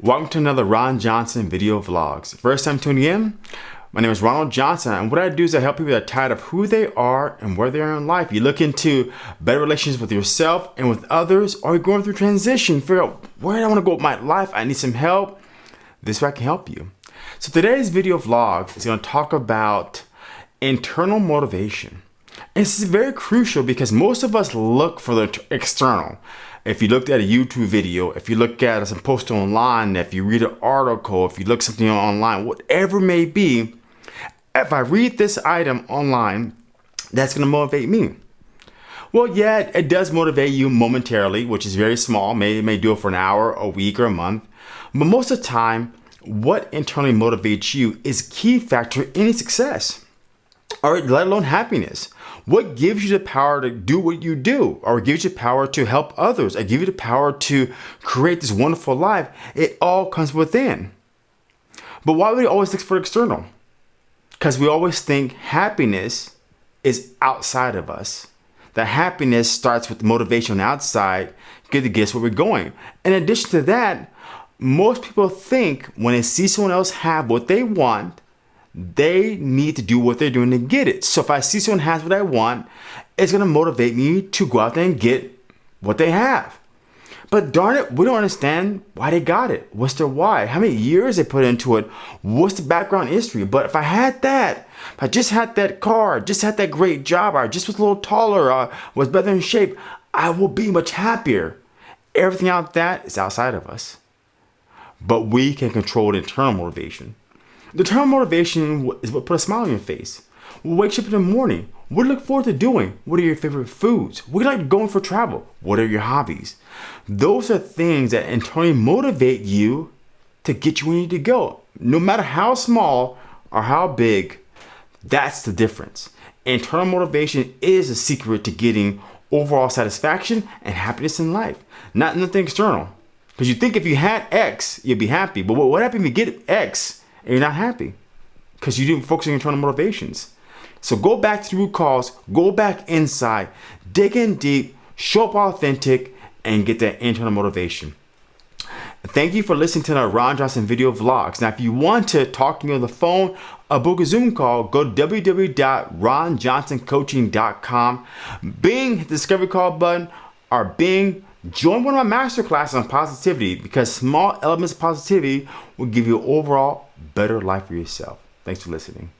Welcome to another Ron Johnson video vlogs. First time tuning in, my name is Ronald Johnson and what I do is I help people that are tired of who they are and where they are in life. You look into better relations with yourself and with others or you're going through transition, figure out where do I want to go with my life, I need some help. This way I can help you. So today's video vlog is going to talk about internal motivation. This is very crucial because most of us look for the external. If you looked at a YouTube video, if you look at some post online, if you read an article, if you look something online, whatever may be, if I read this item online, that's going to motivate me. Well, yeah, it does motivate you momentarily, which is very small. Maybe may do it for an hour, a week, or a month. But most of the time, what internally motivates you is key factor in any success or let alone happiness. What gives you the power to do what you do or gives you the power to help others or give you the power to create this wonderful life? It all comes within. But why would we always look for external? Because we always think happiness is outside of us. That happiness starts with motivation on the outside, get to guess where we're going. In addition to that, most people think when they see someone else have what they want, they need to do what they're doing to get it. So if I see someone has what I want, it's gonna motivate me to go out there and get what they have. But darn it, we don't understand why they got it. What's their why? How many years they put into it? What's the background history? But if I had that, if I just had that car, just had that great job, or just was a little taller, or was better in shape, I will be much happier. Everything out that is outside of us. But we can control the internal motivation. The term motivation is what put a smile on your face. What wakes you up in the morning? What do you look forward to doing? What are your favorite foods? What do you like going for travel? What are your hobbies? Those are things that internally motivate you to get you where you need to go. No matter how small or how big, that's the difference. Internal motivation is a secret to getting overall satisfaction and happiness in life, not nothing external. Because you think if you had X, you'd be happy. But what happens if you get X and you're not happy because you didn't focus on your internal motivations. So go back to the root cause, go back inside, dig in deep, show up authentic, and get that internal motivation. Thank you for listening to the Ron Johnson video vlogs. Now, if you want to talk to me on the phone or book a Zoom call, go to www.ronjohnsoncoaching.com. Bing, hit the discovery call button, or Bing, join one of my master classes on positivity because small elements of positivity will give you overall better life for yourself. Thanks for listening.